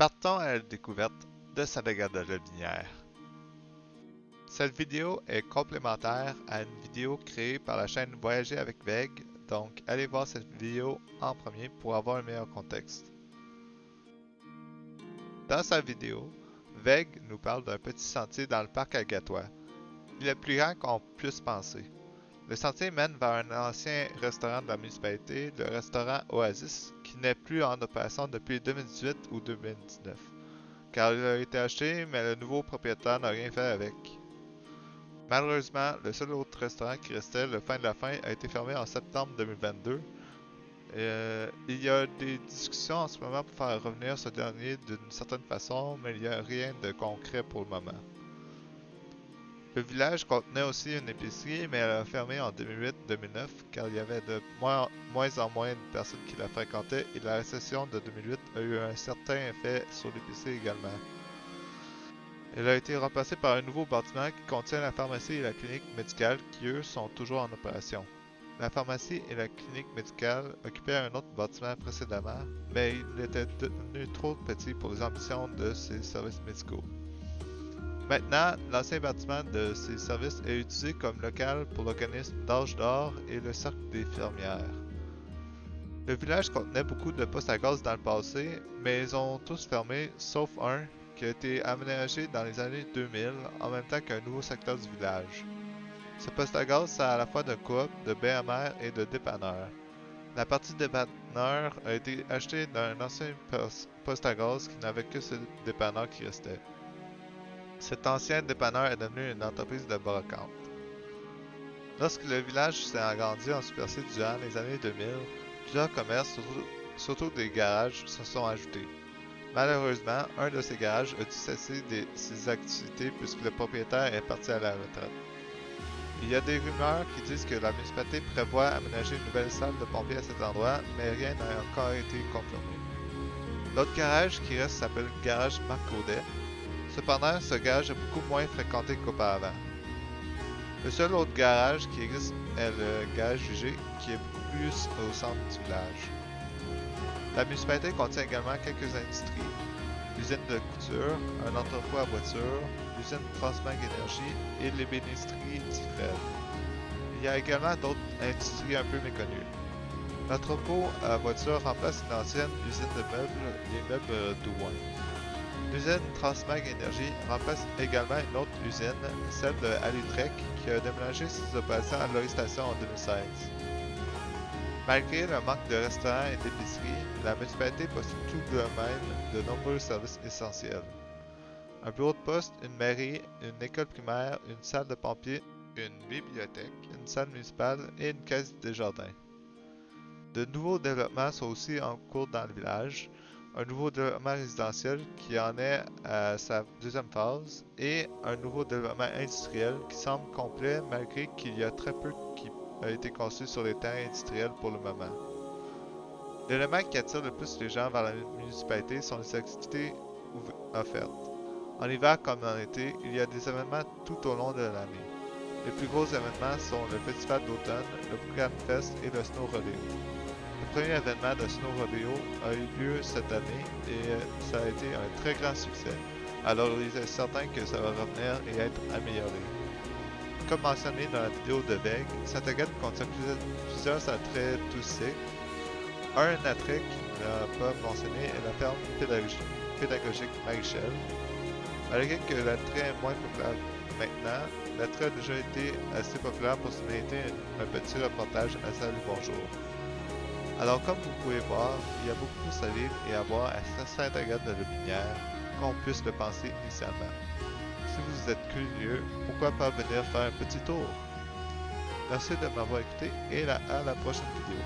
Partons à la découverte de Saint-Agathe de la. Cette vidéo est complémentaire à une vidéo créée par la chaîne Voyager avec Veg, donc allez voir cette vidéo en premier pour avoir un meilleur contexte. Dans sa vidéo, Veg nous parle d'un petit sentier dans le parc Agatois. Il est plus grand qu'on puisse penser. Le sentier mène vers un ancien restaurant de la municipalité, le restaurant Oasis, qui n'est plus en opération depuis 2018 ou 2019. Car il a été acheté, mais le nouveau propriétaire n'a rien fait avec. Malheureusement, le seul autre restaurant qui restait, le fin de la fin, a été fermé en septembre 2022. Euh, il y a des discussions en ce moment pour faire revenir ce dernier d'une certaine façon, mais il n'y a rien de concret pour le moment. Le village contenait aussi une épicerie, mais elle a fermé en 2008-2009 car il y avait de moins, en moins de personnes qui la fréquentaient et la récession de 2008 a eu un certain effet sur l'épicerie également. Elle a été remplacée par un nouveau bâtiment qui contient la pharmacie et la clinique médicale qui eux sont toujours en opération. La pharmacie et la clinique médicale occupaient un autre bâtiment précédemment, mais il était devenu trop petit pour les ambitions de ces services médicaux. Maintenant, l'ancien bâtiment de ces services est utilisé comme local pour l'organisme d'âge d'or et le cercle des fermières. Le village contenait beaucoup de postes à gaz dans le passé, mais ils ont tous fermé sauf un qui a été aménagé dans les années 2000 en même temps qu'un nouveau secteur du village. Ce poste à gaz sert à la fois de coop, de BMR et de dépanneur. La partie dépanneur a été achetée d'un ancien poste à gaz qui n'avait que ce dépanneur qui restait. Cet ancien dépanneur est devenu une entreprise de brocante. Lorsque le village s'est agrandi en superficie durant les années 2000, plusieurs commerces, surtout, des garages, se sont ajoutés. Malheureusement, un de ces garages a dû cesser ses activités puisque le propriétaire est parti à la retraite. Il y a des rumeurs qui disent que la municipalité prévoit aménager une nouvelle salle de pompiers à cet endroit, mais rien n'a encore été confirmé. L'autre garage qui reste s'appelle Garage Marc Audet, Cependant, ce garage est beaucoup moins fréquenté qu'auparavant. Le seul autre garage qui existe est le garage jugé, qui est plus au centre du village. La municipalité contient également quelques industries, l'usine de couture, un entrepôt à voiture, l'usine Transmag Énergie et l'ébénisterie d'Ifred. Il y a également d'autres industries un peu méconnues. L'entrepôt à voiture remplace une ancienne usine de meubles, les meubles Douin. L'usine Transmag Energy remplace également une autre usine, celle de Alitrek, qui a déménagé ses opérations à station en 2016. Malgré le manque de restaurants et d'épiceries, la municipalité possède tout de même de nombreux services essentiels. Un bureau de poste, une mairie, une école primaire, une salle de pompiers, une bibliothèque, une salle municipale et une caisse des jardins. De nouveaux développements sont aussi en cours dans le village, un nouveau développement résidentiel qui en est à sa deuxième phase et un nouveau développement industriel qui semble complet malgré qu'il y a très peu qui a été construit sur les terres industriels pour le moment. L'élément qui attire le plus les gens vers la municipalité sont les activités offertes. En hiver comme en été, il y a des événements tout au long de l'année. Les plus gros événements sont le festival d'automne, le Programme Fest et le Snow Rodeo premier événement de Snow Rodeo a eu lieu cette année et euh, ça a été un très grand succès. Alors il est certain que ça va revenir et être amélioré. Comme mentionné dans la vidéo de Veg, saint agathe contient plusieurs, attraits touristiques. Un attrait qui n'a pas mentionné est la ferme pédagogique Marichel. Malgré que l'attrait est moins populaire maintenant, l'attrait a déjà été assez populaire pour se mériter un petit reportage à Salut Bonjour. Alors comme vous pouvez voir, il y a beaucoup plus à et à voir à Sainte-Agathe de Lobinière qu'on puisse le penser initialement. Si vous êtes curieux, pourquoi pas venir faire un petit tour? Merci de m'avoir écouté et à la prochaine vidéo.